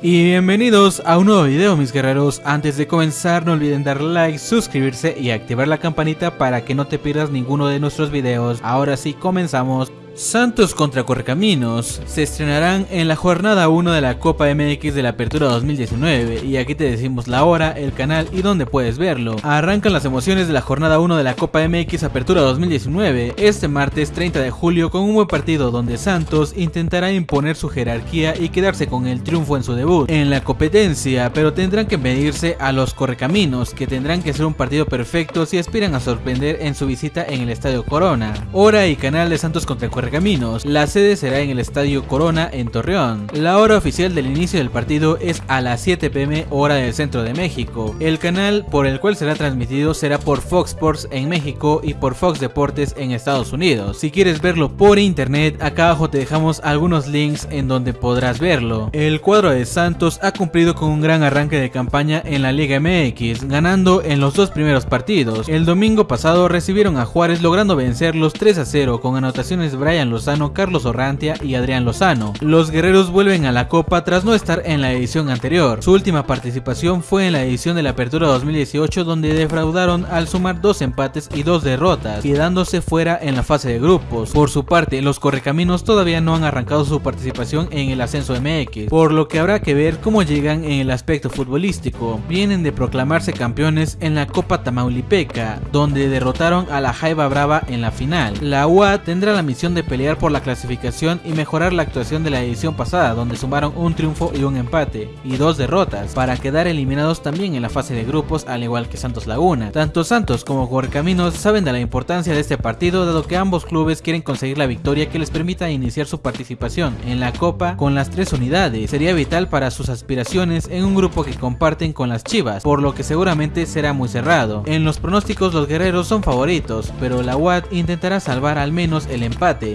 Y bienvenidos a un nuevo video mis guerreros, antes de comenzar no olviden dar like, suscribirse y activar la campanita para que no te pierdas ninguno de nuestros videos. Ahora sí comenzamos. Santos contra Correcaminos se estrenarán en la jornada 1 de la Copa MX de la Apertura 2019 y aquí te decimos la hora, el canal y dónde puedes verlo. Arrancan las emociones de la jornada 1 de la Copa MX Apertura 2019 este martes 30 de julio con un buen partido donde Santos intentará imponer su jerarquía y quedarse con el triunfo en su debut en la competencia, pero tendrán que medirse a los Correcaminos que tendrán que ser un partido perfecto si aspiran a sorprender en su visita en el Estadio Corona. Hora y canal de Santos contra Correcaminos La sede será en el Estadio Corona en Torreón. La hora oficial del inicio del partido es a las 7 pm hora del centro de México. El canal por el cual será transmitido será por Fox Sports en México y por Fox Deportes en Estados Unidos. Si quieres verlo por internet, acá abajo te dejamos algunos links en donde podrás verlo. El cuadro de Santos ha cumplido con un gran arranque de campaña en la Liga MX, ganando en los dos primeros partidos. El domingo pasado recibieron a Juárez logrando vencerlos 3 a 0 con anotaciones Brian Lozano, Carlos Orrantia y Adrián Lozano. Los guerreros vuelven a la Copa tras no estar en la edición anterior. Su última participación fue en la edición de la Apertura 2018 donde defraudaron al sumar dos empates y dos derrotas, quedándose fuera en la fase de grupos. Por su parte, los Correcaminos todavía no han arrancado su participación en el ascenso MX, por lo que habrá que ver cómo llegan en el aspecto futbolístico. Vienen de proclamarse campeones en la Copa Tamaulipeca, donde derrotaron a la Jaiba Brava en la final. La UA tendrá la misión pelear por la clasificación y mejorar la actuación de la edición pasada, donde sumaron un triunfo y un empate, y dos derrotas, para quedar eliminados también en la fase de grupos, al igual que Santos Laguna. Tanto Santos como Correcaminos saben de la importancia de este partido, dado que ambos clubes quieren conseguir la victoria que les permita iniciar su participación en la Copa con las tres unidades. Sería vital para sus aspiraciones en un grupo que comparten con las Chivas, por lo que seguramente será muy cerrado. En los pronósticos los guerreros son favoritos, pero la UAT intentará salvar al menos el empate